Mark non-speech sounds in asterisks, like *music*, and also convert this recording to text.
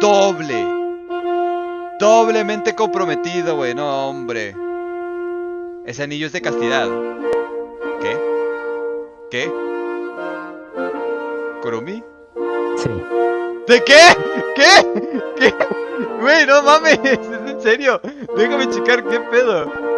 Doble. Doblemente comprometido, güey. No, hombre. Ese anillo es de castidad. ¿Qué? ¿Qué? ¿Kurumi? Sí. ¿De qué? ¿Qué? ¿Qué? Güey, no mames, *laughs* es en serio. Déjame checar qué pedo.